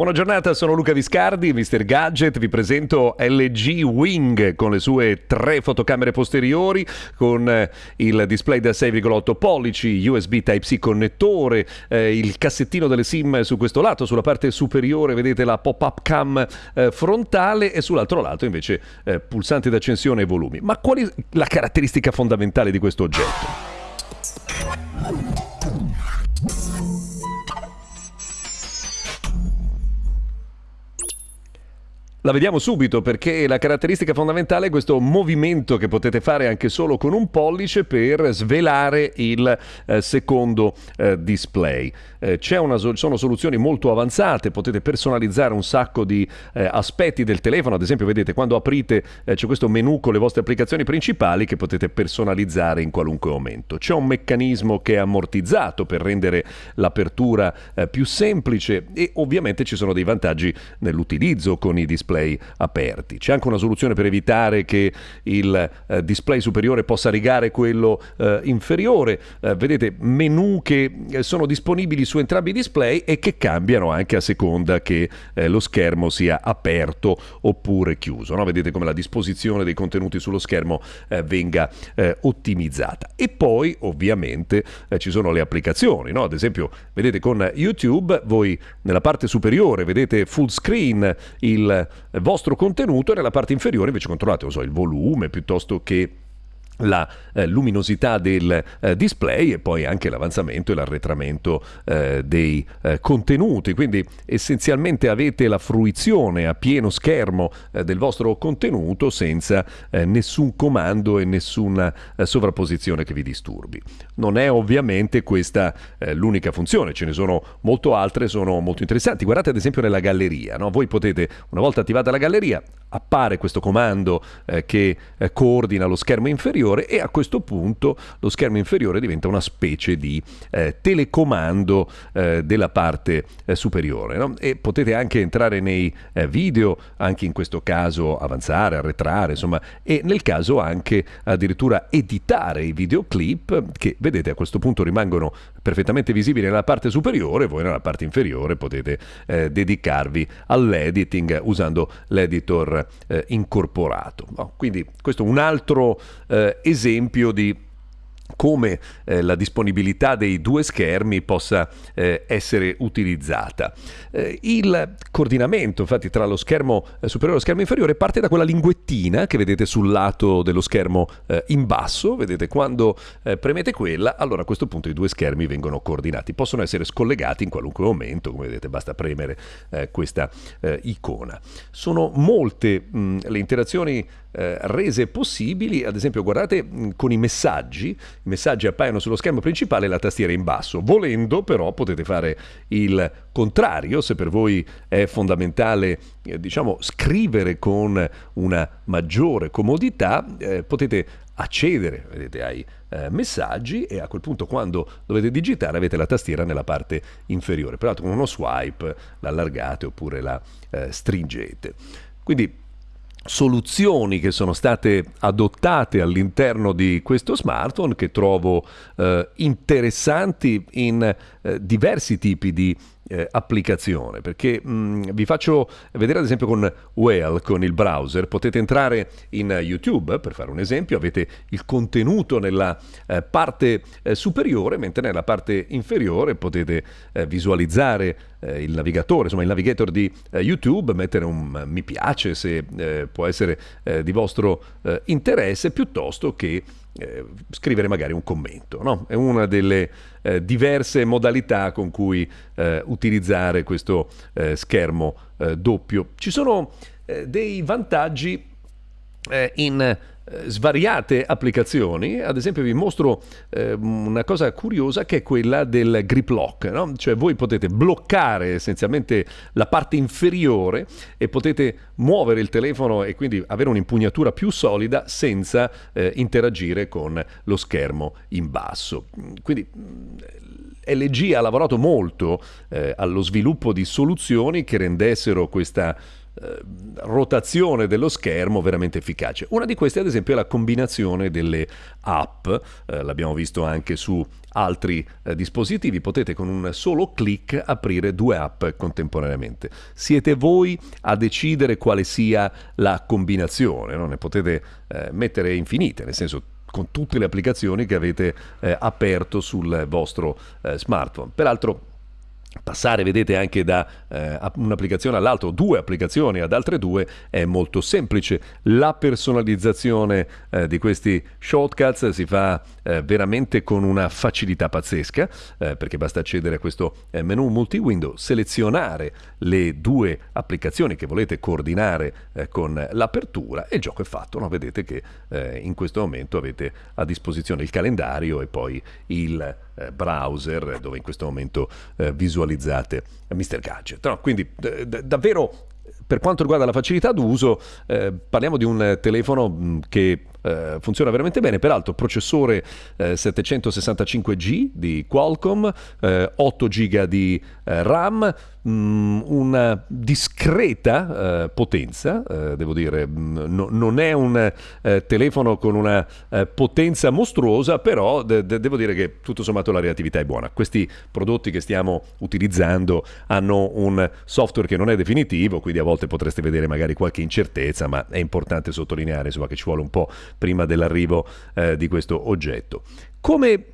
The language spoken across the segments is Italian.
Buona giornata, sono Luca Viscardi, Mr. Gadget, vi presento LG Wing con le sue tre fotocamere posteriori, con eh, il display da 6,8 pollici, USB Type-C connettore, eh, il cassettino delle SIM su questo lato, sulla parte superiore vedete la pop-up cam eh, frontale e sull'altro lato invece eh, pulsanti d'accensione e volumi. Ma qual è la caratteristica fondamentale di questo oggetto? La vediamo subito perché la caratteristica fondamentale è questo movimento che potete fare anche solo con un pollice per svelare il eh, secondo eh, display. Eh, una, sono soluzioni molto avanzate, potete personalizzare un sacco di eh, aspetti del telefono, ad esempio vedete quando aprite eh, c'è questo menu con le vostre applicazioni principali che potete personalizzare in qualunque momento. C'è un meccanismo che è ammortizzato per rendere l'apertura eh, più semplice e ovviamente ci sono dei vantaggi nell'utilizzo con i display display aperti. C'è anche una soluzione per evitare che il eh, display superiore possa rigare quello eh, inferiore. Eh, vedete menu che eh, sono disponibili su entrambi i display e che cambiano anche a seconda che eh, lo schermo sia aperto oppure chiuso. No? Vedete come la disposizione dei contenuti sullo schermo eh, venga ottimizzata. E poi ovviamente ci sono le applicazioni. No? Ad esempio, vedete con YouTube voi nella parte superiore vedete full screen il vostro contenuto e nella parte inferiore invece controllate so, il volume piuttosto che la eh, luminosità del eh, display e poi anche l'avanzamento e l'arretramento eh, dei eh, contenuti. Quindi essenzialmente avete la fruizione a pieno schermo eh, del vostro contenuto senza eh, nessun comando e nessuna sovrapposizione che vi disturbi. Non è ovviamente questa l'unica funzione, ce ne sono molto altre, sono molto interessanti. Guardate ad esempio nella galleria, no? voi potete una volta attivata la galleria appare questo comando che coordina lo schermo inferiore inferiore e a questo punto lo schermo inferiore diventa una specie di eh, telecomando eh, della parte eh, superiore no? e potete anche entrare nei eh, video, anche in questo caso avanzare, arretrare, insomma, e nel caso anche addirittura editare i videoclip che vedete a questo punto rimangono perfettamente visibili nella parte superiore, voi nella parte inferiore potete eh, dedicarvi all'editing usando l'editor eh, incorporato. No? Quindi questo è un altro esempio di come eh, la disponibilità dei due schermi possa eh, essere utilizzata. Eh, il coordinamento infatti tra lo schermo eh, superiore e lo schermo inferiore parte da quella linguettina che vedete sul lato dello schermo eh, in basso, vedete quando eh, premete quella, allora a questo punto i due schermi vengono coordinati, possono essere scollegati in qualunque momento, come vedete basta premere questa icona. Sono molte mh, le interazioni rese possibili, ad esempio guardate mm, con i messaggi, i messaggi appaiono sullo schermo principale e la tastiera in basso, volendo però potete fare il contrario, se per voi è fondamentale eh, diciamo scrivere con una maggiore comodità, eh, potete accedere vedete, ai eh, messaggi e a quel punto quando dovete digitare avete la tastiera nella parte inferiore, peraltro con uno swipe l'allargate oppure la eh, stringete. Quindi soluzioni che sono state adottate all'interno di questo smartphone che trovo eh, interessanti in eh, diversi tipi di eh, applicazione perché mh, mm, vi faccio vedere ad esempio con Whale con il browser. Potete entrare in YouTube per fare un esempio avete il contenuto nella eh, parte eh, superiore mentre nella parte inferiore potete eh, visualizzare eh, il navigatore insomma il navigator di eh, YouTube mettere un mi piace se può essere di vostro interesse piuttosto che eh, scrivere magari un commento. No? È una delle eh, diverse modalità con cui eh, utilizzare questo eh, schermo eh, doppio. Ci sono eh, dei vantaggi in eh, svariate applicazioni, ad esempio vi mostro eh, una cosa curiosa che è quella del grip lock, no? cioè voi potete bloccare essenzialmente la parte inferiore e potete muovere il telefono e quindi avere un'impugnatura più solida senza eh, interagire con lo schermo in basso. Quindi mm, LG ha lavorato molto eh, allo sviluppo di soluzioni che rendessero questa eh, rotazione dello schermo veramente efficace. Una di queste ad esempio è la combinazione delle app, eh, l'abbiamo visto anche su altri eh, dispositivi, potete con un solo clic aprire due app contemporaneamente. Siete voi a decidere quale sia la combinazione, no? ne potete eh, mettere infinite, nel senso con tutte le applicazioni che avete eh, aperto sul vostro eh, smartphone. Peraltro Passare, vedete, anche da eh, un'applicazione all'altra, o due applicazioni ad altre due, è molto semplice. La personalizzazione eh, di questi shortcuts si fa eh, veramente con una facilità pazzesca, eh, perché basta accedere a questo eh, menu multi-window, selezionare le due applicazioni che volete coordinare eh, con l'apertura e il gioco è fatto. No? Vedete che in questo momento avete a disposizione il calendario e poi il browser dove in questo momento visualizzate visualizzate Mr. Gadget. No, quindi davvero per quanto riguarda la facilità d'uso, eh, parliamo di un telefono mm, che eh, funziona veramente bene. Peraltro, processore eh, 765G di Qualcomm, 8 GB di eh, RAM, Mm, una discreta eh, potenza, eh, devo dire, mm, no, non è un eh, telefono con una eh, potenza mostruosa, però de- de- devo dire che tutto sommato la reattività è buona. Questi prodotti che stiamo utilizzando hanno un software che non è definitivo, quindi a volte potreste vedere magari qualche incertezza, ma è importante sottolineare insomma, che ci vuole un po' prima dell'arrivo eh, di questo oggetto. Come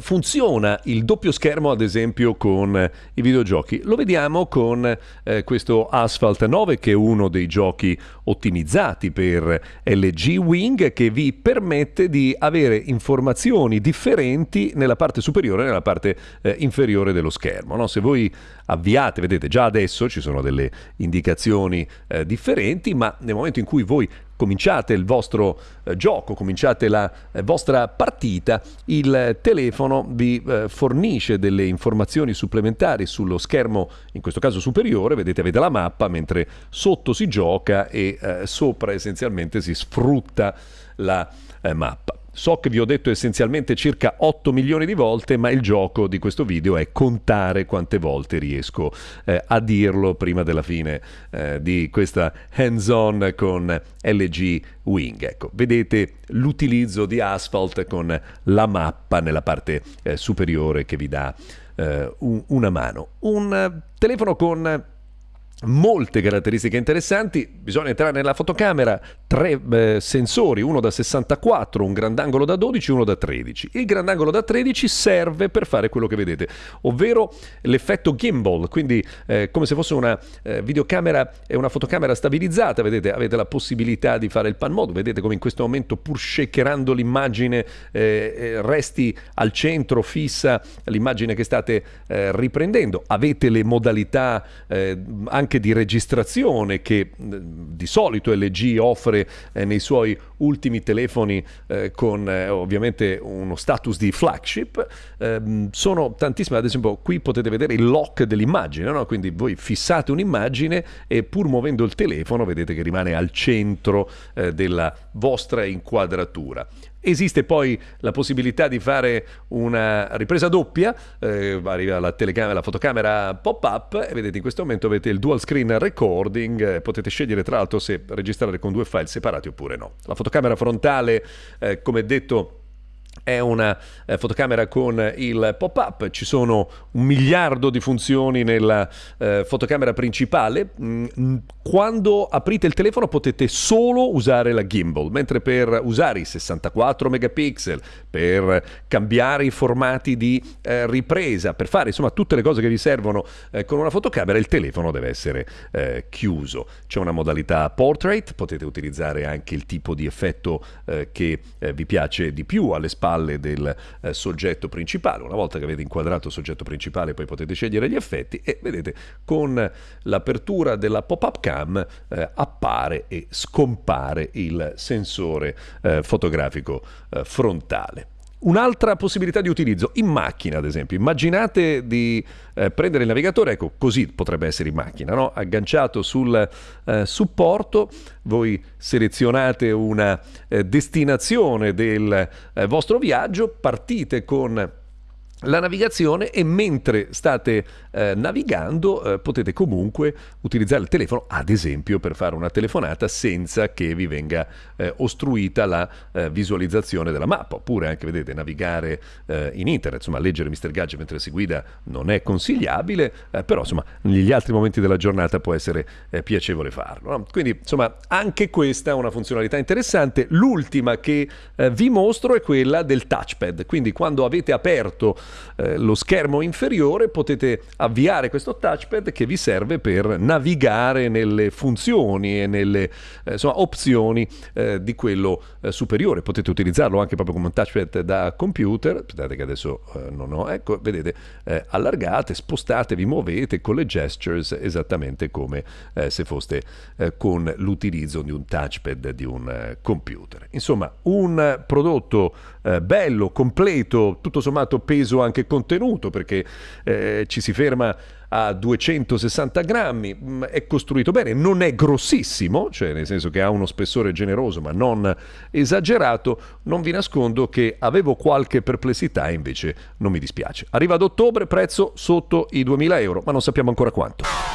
funziona il doppio schermo ad esempio con eh, i videogiochi? Lo vediamo con eh, questo Asphalt 9 che è uno dei giochi ottimizzati per LG Wing che vi permette di avere informazioni differenti nella parte superiore e nella parte eh, inferiore dello schermo. No? Se voi avviate, vedete già adesso ci sono delle indicazioni eh, differenti, ma nel momento in cui voi cominciate il vostro eh, gioco, cominciate la eh, vostra partita, il telefono vi eh, fornisce delle informazioni supplementari sullo schermo, in questo caso superiore, vedete avete la mappa, mentre sotto si gioca e eh, sopra essenzialmente si sfrutta la eh, mappa. So che vi ho detto essenzialmente circa 8 milioni di volte, ma il gioco di questo video è contare quante volte riesco eh, a dirlo prima della fine eh, di questa hands-on con LG Wing. Ecco, vedete l'utilizzo di Asphalt con la mappa nella parte eh, superiore che vi dà eh, un, una mano. Un telefono con molte caratteristiche interessanti, bisogna entrare nella fotocamera, tre eh, sensori, uno da 64, un grandangolo da 12 e uno da 13. Il grandangolo da 13 serve per fare quello che vedete, ovvero l'effetto gimbal, quindi eh, come se fosse una eh, videocamera e una fotocamera stabilizzata, vedete, avete la possibilità di fare il pan mode, vedete come in questo momento pur shakerando l'immagine eh, eh, resti al centro fissa l'immagine che state eh, riprendendo, avete le modalità anche anche di registrazione che di solito LG offre eh, nei suoi ultimi telefoni eh, con eh, ovviamente uno status di flagship. Ehm, sono tantissime, ad esempio qui potete vedere il lock dell'immagine, no? quindi voi fissate un'immagine e pur muovendo il telefono vedete che rimane al centro eh, della vostra inquadratura. Esiste poi la possibilità di fare una ripresa doppia, eh, arriva la, telecamera, la fotocamera pop-up e vedete in questo momento avete il dual screen recording, eh, potete scegliere tra l'altro se registrare con due file separati oppure no. La fotocamera frontale, eh, come detto, è una eh, fotocamera con il pop-up, ci sono un miliardo di funzioni nella eh, fotocamera principale. Mm, quando aprite il telefono potete solo usare la gimbal, mentre per usare i 64 megapixel, per cambiare i formati di eh, ripresa, per fare insomma tutte le cose che vi servono eh, con una fotocamera, il telefono deve essere eh, chiuso. C'è una modalità portrait, potete utilizzare anche il tipo di effetto eh, che vi piace di più alle spalle spalle del eh, soggetto principale. Una volta che avete inquadrato il soggetto principale poi potete scegliere gli effetti e vedete con l'apertura della pop-up cam eh, appare e scompare il sensore eh, fotografico eh, frontale. Un'altra possibilità di utilizzo in macchina, ad esempio. Immaginate di eh, prendere il navigatore, ecco, così potrebbe essere in macchina, no? agganciato sul eh, supporto, voi selezionate una eh, destinazione del eh, vostro viaggio, partite con la navigazione e mentre state eh, navigando eh, potete comunque utilizzare il telefono ad esempio per fare una telefonata senza che vi venga eh, ostruita la eh, visualizzazione della mappa oppure anche vedete navigare eh, in internet insomma leggere Mr. Gadget mentre si guida non è consigliabile eh, però insomma negli altri momenti della giornata può essere piacevole farlo no? quindi insomma anche questa è una funzionalità interessante l'ultima che vi mostro è quella del touchpad quindi quando avete aperto eh, lo schermo inferiore potete avviare questo touchpad che vi serve per navigare nelle funzioni e nelle eh, insomma, opzioni eh, di quello eh, superiore. Potete utilizzarlo anche proprio come un touchpad da computer. Aspettate che adesso eh, non ho. Ecco, vedete, allargate, spostate, vi muovete con le gestures esattamente come se foste con l'utilizzo di un touchpad di un computer. Insomma, un prodotto bello, completo, tutto sommato peso anche contenuto perché eh, ci si ferma a 260 grammi, mm, è costruito bene, non è grossissimo, cioè nel senso che ha uno spessore generoso ma non esagerato, non vi nascondo che avevo qualche perplessità invece non mi dispiace. Arriva ad ottobre, prezzo sotto i 2000 euro, ma non sappiamo ancora quanto.